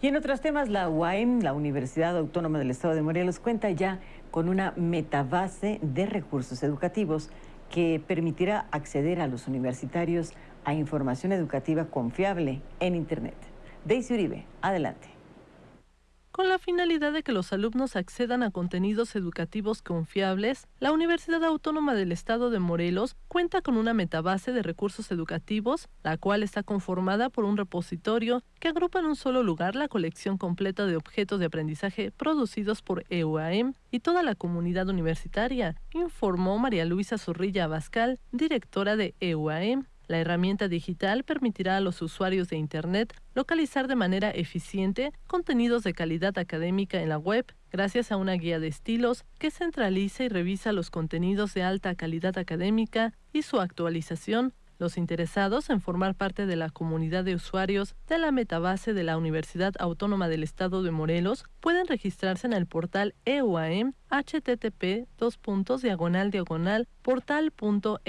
Y en otros temas, la UAM, la Universidad Autónoma del Estado de Morelos, cuenta ya con una metabase de recursos educativos que permitirá acceder a los universitarios a información educativa confiable en Internet. Daisy Uribe, adelante con la finalidad de que los alumnos accedan a contenidos educativos confiables, la Universidad Autónoma del Estado de Morelos cuenta con una metabase de recursos educativos, la cual está conformada por un repositorio que agrupa en un solo lugar la colección completa de objetos de aprendizaje producidos por EUAM y toda la comunidad universitaria, informó María Luisa Zorrilla Abascal, directora de EUAM. La herramienta digital permitirá a los usuarios de Internet localizar de manera eficiente contenidos de calidad académica en la web gracias a una guía de estilos que centraliza y revisa los contenidos de alta calidad académica y su actualización los interesados en formar parte de la comunidad de usuarios de la metabase de la Universidad Autónoma del Estado de Morelos pueden registrarse en el portal EUAM http diagonal diagonal portal.e-uam.mx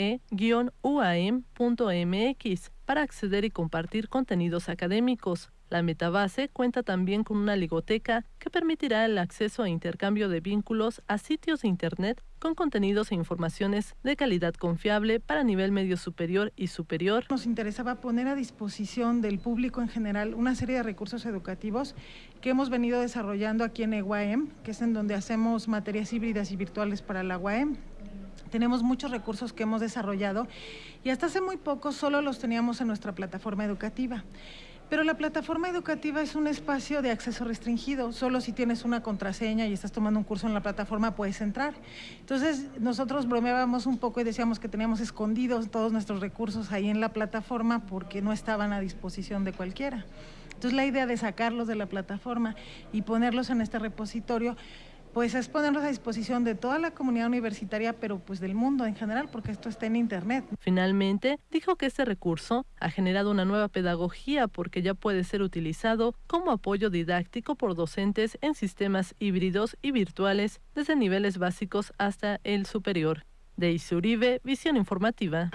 para acceder y compartir contenidos académicos. La metabase cuenta también con una ligoteca que permitirá el acceso a intercambio de vínculos a sitios de Internet con contenidos e informaciones de calidad confiable para nivel medio superior y superior. Nos interesaba poner a disposición del público en general una serie de recursos educativos que hemos venido desarrollando aquí en EGUAEM, que es en donde hacemos materias híbridas y virtuales para la UAM. Tenemos muchos recursos que hemos desarrollado y hasta hace muy poco solo los teníamos en nuestra plataforma educativa. Pero la plataforma educativa es un espacio de acceso restringido. Solo si tienes una contraseña y estás tomando un curso en la plataforma puedes entrar. Entonces nosotros bromeábamos un poco y decíamos que teníamos escondidos todos nuestros recursos ahí en la plataforma porque no estaban a disposición de cualquiera. Entonces la idea de sacarlos de la plataforma y ponerlos en este repositorio pues es ponerlos a disposición de toda la comunidad universitaria, pero pues del mundo en general, porque esto está en Internet. Finalmente, dijo que este recurso ha generado una nueva pedagogía porque ya puede ser utilizado como apoyo didáctico por docentes en sistemas híbridos y virtuales desde niveles básicos hasta el superior. De Isuribe, Visión Informativa.